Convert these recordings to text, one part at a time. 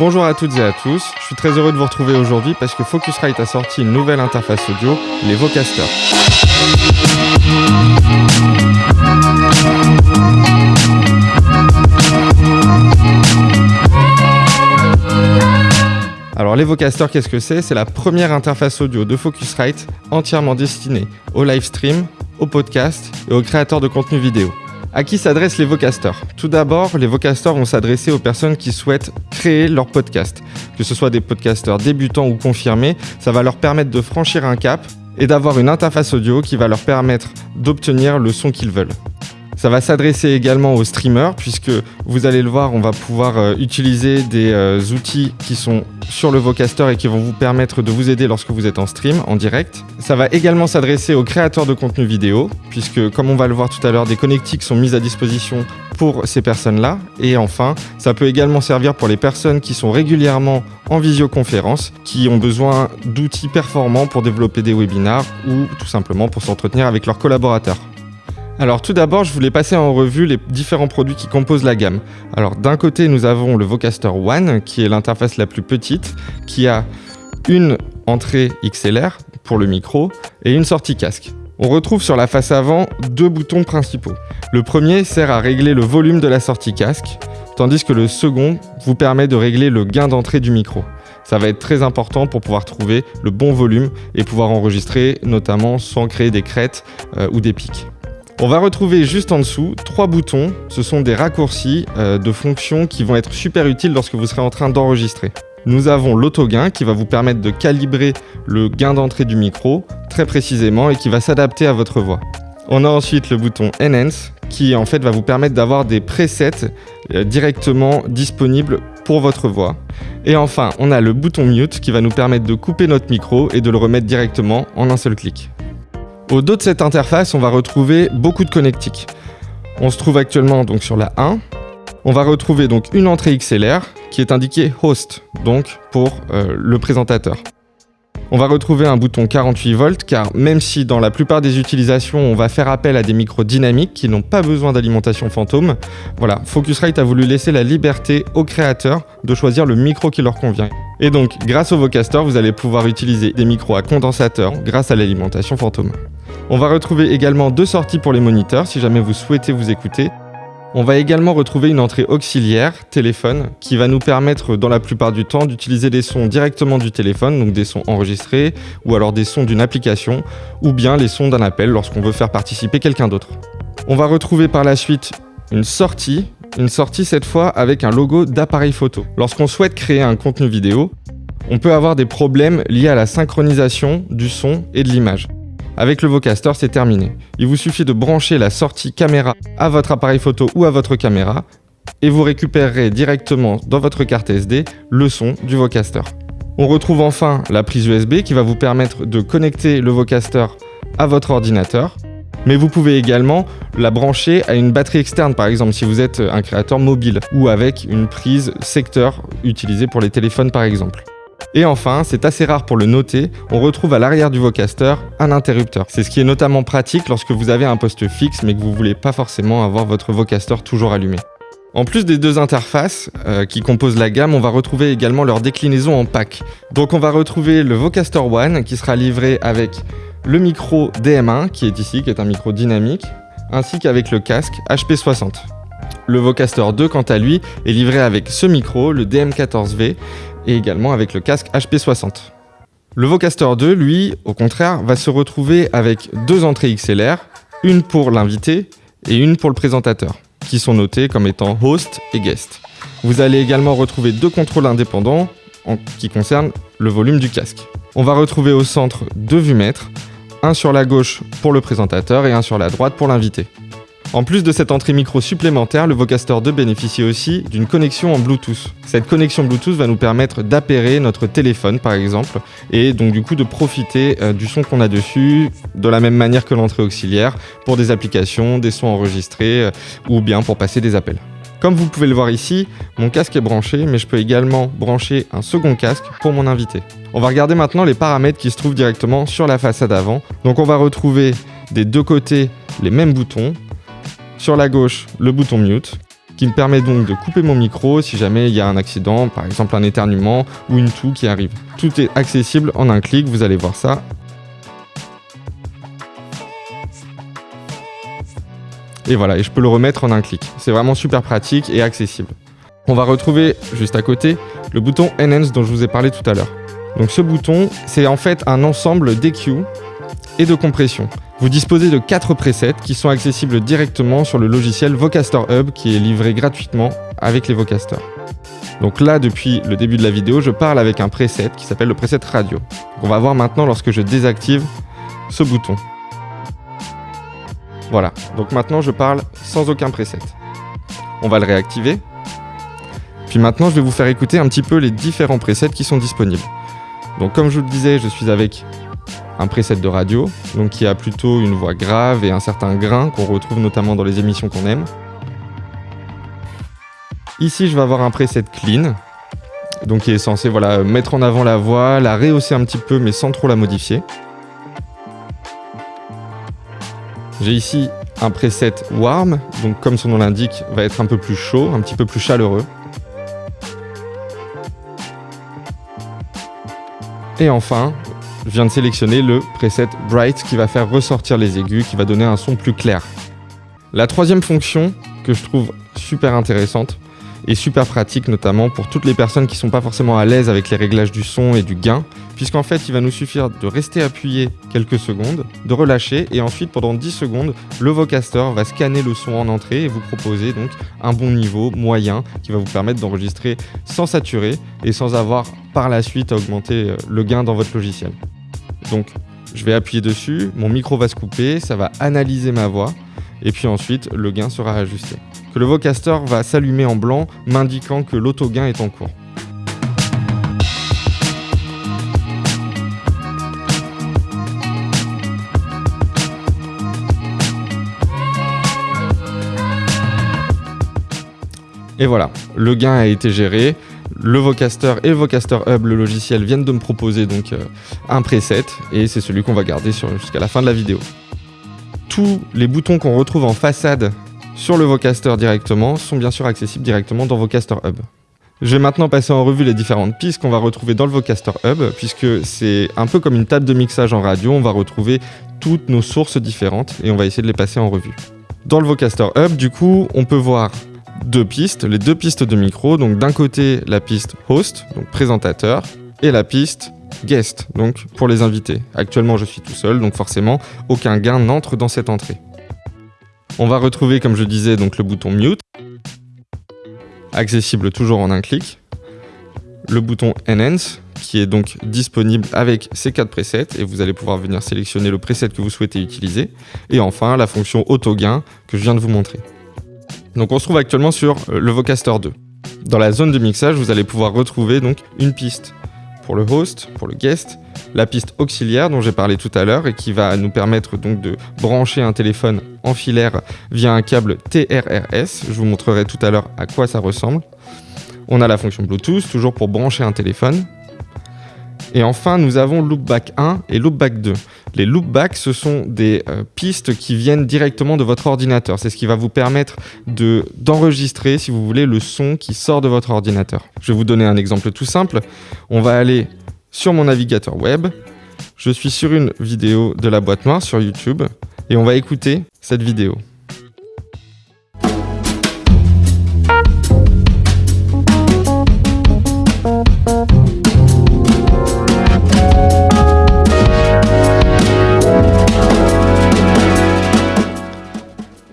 Bonjour à toutes et à tous, je suis très heureux de vous retrouver aujourd'hui parce que Focusrite a sorti une nouvelle interface audio, les Vocasters. Alors les Vocasters, qu'est-ce que c'est? C'est la première interface audio de Focusrite entièrement destinée au live stream, au podcast et aux créateurs de contenu vidéo. À qui s'adressent les Vocasters Tout d'abord, les Vocasters vont s'adresser aux personnes qui souhaitent créer leur podcast. Que ce soit des podcasteurs débutants ou confirmés, ça va leur permettre de franchir un cap et d'avoir une interface audio qui va leur permettre d'obtenir le son qu'ils veulent. Ça va s'adresser également aux streamers puisque vous allez le voir, on va pouvoir euh, utiliser des euh, outils qui sont sur le Vocaster et qui vont vous permettre de vous aider lorsque vous êtes en stream, en direct. Ça va également s'adresser aux créateurs de contenu vidéo puisque comme on va le voir tout à l'heure, des connectiques sont mises à disposition pour ces personnes-là. Et enfin, ça peut également servir pour les personnes qui sont régulièrement en visioconférence, qui ont besoin d'outils performants pour développer des webinars ou tout simplement pour s'entretenir avec leurs collaborateurs. Alors tout d'abord, je voulais passer en revue les différents produits qui composent la gamme. Alors d'un côté, nous avons le Vocaster One, qui est l'interface la plus petite, qui a une entrée XLR pour le micro et une sortie casque. On retrouve sur la face avant deux boutons principaux. Le premier sert à régler le volume de la sortie casque, tandis que le second vous permet de régler le gain d'entrée du micro. Ça va être très important pour pouvoir trouver le bon volume et pouvoir enregistrer notamment sans créer des crêtes euh, ou des pics. On va retrouver juste en dessous trois boutons. Ce sont des raccourcis euh, de fonctions qui vont être super utiles lorsque vous serez en train d'enregistrer. Nous avons l'auto-gain qui va vous permettre de calibrer le gain d'entrée du micro très précisément et qui va s'adapter à votre voix. On a ensuite le bouton Enhance qui en fait va vous permettre d'avoir des presets euh, directement disponibles pour votre voix. Et enfin, on a le bouton Mute qui va nous permettre de couper notre micro et de le remettre directement en un seul clic. Au dos de cette interface, on va retrouver beaucoup de connectiques. On se trouve actuellement donc sur la 1. On va retrouver donc une entrée XLR qui est indiquée Host, donc pour euh, le présentateur. On va retrouver un bouton 48 volts car même si dans la plupart des utilisations on va faire appel à des micros dynamiques qui n'ont pas besoin d'alimentation fantôme, voilà, Focusrite a voulu laisser la liberté aux créateurs de choisir le micro qui leur convient. Et donc grâce au Vocaster, vous allez pouvoir utiliser des micros à condensateur grâce à l'alimentation fantôme. On va retrouver également deux sorties pour les moniteurs si jamais vous souhaitez vous écouter. On va également retrouver une entrée auxiliaire, téléphone, qui va nous permettre dans la plupart du temps d'utiliser des sons directement du téléphone, donc des sons enregistrés, ou alors des sons d'une application, ou bien les sons d'un appel lorsqu'on veut faire participer quelqu'un d'autre. On va retrouver par la suite une sortie, une sortie cette fois avec un logo d'appareil photo. Lorsqu'on souhaite créer un contenu vidéo, on peut avoir des problèmes liés à la synchronisation du son et de l'image. Avec le Vocaster, c'est terminé. Il vous suffit de brancher la sortie caméra à votre appareil photo ou à votre caméra et vous récupérerez directement dans votre carte SD le son du Vocaster. On retrouve enfin la prise USB qui va vous permettre de connecter le Vocaster à votre ordinateur. Mais vous pouvez également la brancher à une batterie externe, par exemple si vous êtes un créateur mobile, ou avec une prise secteur utilisée pour les téléphones par exemple. Et enfin, c'est assez rare pour le noter, on retrouve à l'arrière du Vocaster un interrupteur. C'est ce qui est notamment pratique lorsque vous avez un poste fixe mais que vous voulez pas forcément avoir votre Vocaster toujours allumé. En plus des deux interfaces euh, qui composent la gamme, on va retrouver également leur déclinaison en pack. Donc on va retrouver le Vocaster One qui sera livré avec le micro DM1 qui est ici, qui est un micro dynamique, ainsi qu'avec le casque HP60. Le Vocaster 2, quant à lui, est livré avec ce micro, le DM14V, et également avec le casque HP60. Le Vocaster 2, lui, au contraire, va se retrouver avec deux entrées XLR, une pour l'invité et une pour le présentateur, qui sont notées comme étant host et guest. Vous allez également retrouver deux contrôles indépendants en qui concernent le volume du casque. On va retrouver au centre deux vumètres, un sur la gauche pour le présentateur et un sur la droite pour l'invité. En plus de cette entrée micro supplémentaire, le Vocaster 2 bénéficie aussi d'une connexion en Bluetooth. Cette connexion Bluetooth va nous permettre d'appairer notre téléphone par exemple, et donc du coup de profiter euh, du son qu'on a dessus de la même manière que l'entrée auxiliaire pour des applications, des sons enregistrés euh, ou bien pour passer des appels. Comme vous pouvez le voir ici, mon casque est branché, mais je peux également brancher un second casque pour mon invité. On va regarder maintenant les paramètres qui se trouvent directement sur la façade avant. Donc on va retrouver des deux côtés les mêmes boutons, sur la gauche, le bouton mute. qui me permet donc de couper mon micro si jamais il y a un accident, par exemple un éternuement ou une toux qui arrive. Tout est accessible en un clic, vous allez voir ça. Et voilà, et je peux le remettre en un clic. C'est vraiment super pratique et accessible. On va retrouver juste à côté le bouton Enhance dont je vous ai parlé tout à l'heure. Donc ce bouton, c'est en fait un ensemble d'EQ et de compression. Vous disposez de 4 presets qui sont accessibles directement sur le logiciel Vocaster Hub qui est livré gratuitement avec les Vocasters. Donc là, depuis le début de la vidéo, je parle avec un preset qui s'appelle le preset radio. on va voir maintenant lorsque je désactive ce bouton. Voilà, donc maintenant je parle sans aucun preset. On va le réactiver. Puis maintenant, je vais vous faire écouter un petit peu les différents presets qui sont disponibles. Donc comme je vous le disais, je suis avec un preset de radio, donc qui a plutôt une voix grave et un certain grain qu'on retrouve notamment dans les émissions qu'on aime. Ici, je vais avoir un preset clean, donc qui est censé voilà, mettre en avant la voix, la rehausser un petit peu mais sans trop la modifier. J'ai ici un preset warm, donc comme son nom l'indique, va être un peu plus chaud, un petit peu plus chaleureux. Et enfin, je viens de sélectionner le preset Bright qui va faire ressortir les aigus, qui va donner un son plus clair. La troisième fonction que je trouve super intéressante et super pratique notamment pour toutes les personnes qui ne sont pas forcément à l'aise avec les réglages du son et du gain, puisqu'en fait il va nous suffire de rester appuyé quelques secondes, de relâcher et ensuite pendant 10 secondes, le Vocaster va scanner le son en entrée et vous proposer donc un bon niveau moyen qui va vous permettre d'enregistrer sans saturer et sans avoir par la suite à augmenter euh, le gain dans votre logiciel. Je vais appuyer dessus, mon micro va se couper, ça va analyser ma voix et puis ensuite le gain sera ajusté. Que le Vocaster va s'allumer en blanc m'indiquant que l'auto-gain est en cours. Et voilà, le gain a été géré. Le Vocaster et le Vocaster Hub, le logiciel, viennent de me proposer donc euh, un preset et c'est celui qu'on va garder jusqu'à la fin de la vidéo. Tous les boutons qu'on retrouve en façade sur le Vocaster directement sont bien sûr accessibles directement dans Vocaster Hub. Je vais maintenant passer en revue les différentes pistes qu'on va retrouver dans le Vocaster Hub, puisque c'est un peu comme une table de mixage en radio, on va retrouver toutes nos sources différentes et on va essayer de les passer en revue. Dans le Vocaster Hub, du coup, on peut voir deux pistes, les deux pistes de micro. Donc d'un côté la piste host, donc présentateur, et la piste guest, donc pour les invités. Actuellement je suis tout seul, donc forcément aucun gain n'entre dans cette entrée. On va retrouver, comme je disais, donc le bouton mute, accessible toujours en un clic. Le bouton enhance, qui est donc disponible avec ces quatre presets et vous allez pouvoir venir sélectionner le preset que vous souhaitez utiliser. Et enfin, la fonction auto gain que je viens de vous montrer. Donc on se trouve actuellement sur euh, le Vocaster 2. Dans la zone de mixage, vous allez pouvoir retrouver donc une piste pour le host, pour le guest, la piste auxiliaire dont j'ai parlé tout à l'heure et qui va nous permettre donc de brancher un téléphone en filaire via un câble TRRS. Je vous montrerai tout à l'heure à quoi ça ressemble. On a la fonction Bluetooth, toujours pour brancher un téléphone. Et enfin, nous avons Loopback 1 et Loopback 2. Les loopbacks, ce sont des euh, pistes qui viennent directement de votre ordinateur. C'est ce qui va vous permettre d'enregistrer, si vous voulez, le son qui sort de votre ordinateur. Je vais vous donner un exemple tout simple. On va aller sur mon navigateur web. Je suis sur une vidéo de la boîte noire sur YouTube et on va écouter cette vidéo.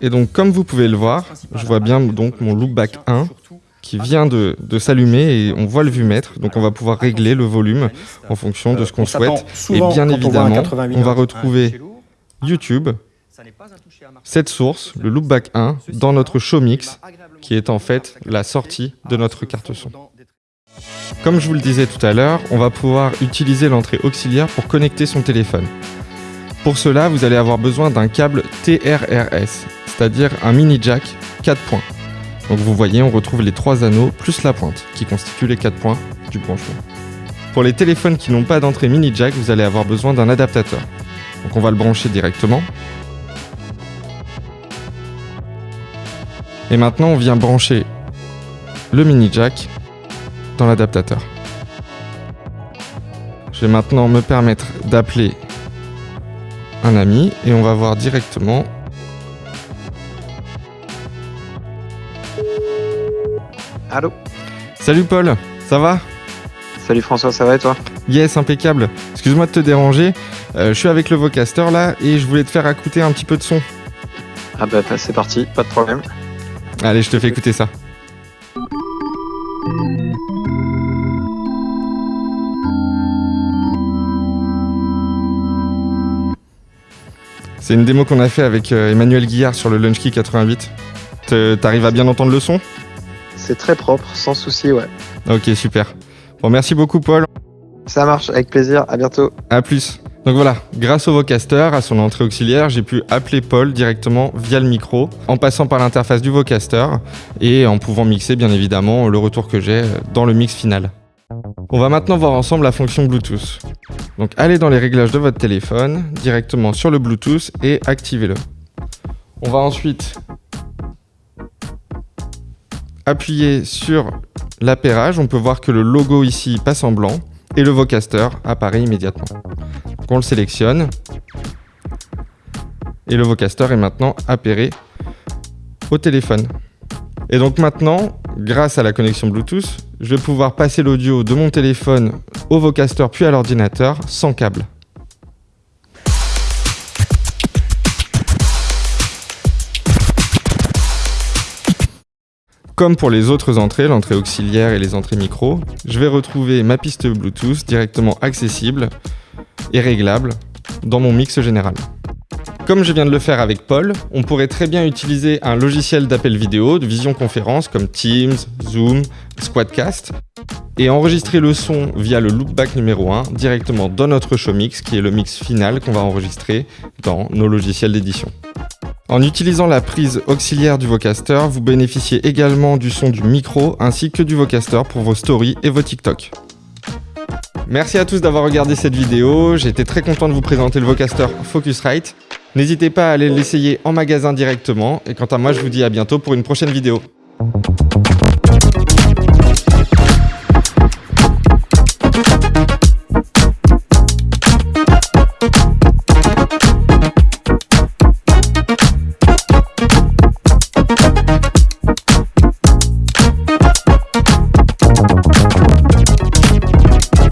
Et donc, comme vous pouvez le voir, je vois bien donc mon loopback 1 qui vient de, s'allumer et on voit le vumètre. Donc, on va pouvoir régler le volume en fonction de ce qu'on souhaite. Et bien évidemment, on va retrouver YouTube, cette source, le loopback 1, dans notre show mix, qui est en fait la sortie de notre carte son. Comme je vous le disais tout à l'heure, on va pouvoir utiliser l'entrée auxiliaire pour connecter son téléphone. Pour cela, vous allez avoir besoin d'un câble TRRS, c'est-à-dire un mini jack 4 points. Donc vous voyez, on retrouve les trois anneaux plus la pointe, qui constituent les 4 points du branchement. Pour les téléphones qui n'ont pas d'entrée mini jack, vous allez avoir besoin d'un adaptateur. Donc on va le brancher directement. Et maintenant, on vient brancher le mini jack dans l'adaptateur. Je vais maintenant me permettre d'appeler un ami et on va voir directement Allô Salut Paul, ça va Salut François, ça va et toi Yes, impeccable. Excuse-moi de te déranger, euh, je suis avec le Vocaster là et je voulais te faire écouter un petit peu de son. Ah bah, c'est parti, pas de problème. Allez, je te fais écouter ça. C'est une démo qu'on a fait avec euh, Emmanuel Guillard sur le LaunchKey 88. T'arrives à bien entendre le son? C'est très propre, sans souci, ouais. Ok, super. Bon, merci beaucoup Paul. Ça marche, avec plaisir, à bientôt. À plus. Donc voilà, grâce au Vocaster, à son entrée auxiliaire, j'ai pu appeler Paul directement via le micro, en passant par l'interface du Vocaster et en pouvant mixer bien évidemment le retour que j'ai dans le mix final. On va maintenant voir ensemble la fonction Bluetooth. Donc allez dans les réglages de votre téléphone, directement sur le Bluetooth et activez-le. On va ensuite appuyer sur l'appairage. On peut voir que le logo ici passe en blanc et le Vocaster apparaît immédiatement. Donc on le sélectionne et le Vocaster est maintenant appairé au téléphone. Et donc maintenant, grâce à la connexion Bluetooth, je vais pouvoir passer l'audio de mon téléphone au Vocaster puis à l'ordinateur sans câble. Comme pour les autres entrées, l'entrée auxiliaire et les entrées micro, je vais retrouver ma piste Bluetooth directement accessible et réglable dans mon mix général. Comme je viens de le faire avec Paul, on pourrait très bien utiliser un logiciel d'appel vidéo, de visioconférence comme Teams, Zoom, Squadcast, et enregistrer le son via le loopback numéro 1 directement dans notre show mix, qui est le mix final qu'on va enregistrer dans nos logiciels d'édition. En utilisant la prise auxiliaire du Vocaster, vous bénéficiez également du son du micro ainsi que du Vocaster pour vos stories et vos TikTok. Merci à tous d'avoir regardé cette vidéo, été très content de vous présenter le Vocaster Focusrite. N'hésitez pas à aller l'essayer en magasin directement, et quant à moi je vous dis à bientôt pour une prochaine vidéo.